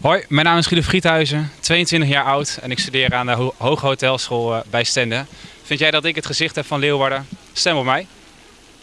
Hoi, mijn naam is Guido Friethuizen, 22 jaar oud en ik studeer aan de Ho Hoge Hotelschool eh, bij Stende. Vind jij dat ik het gezicht heb van Leeuwarden? Stem op mij.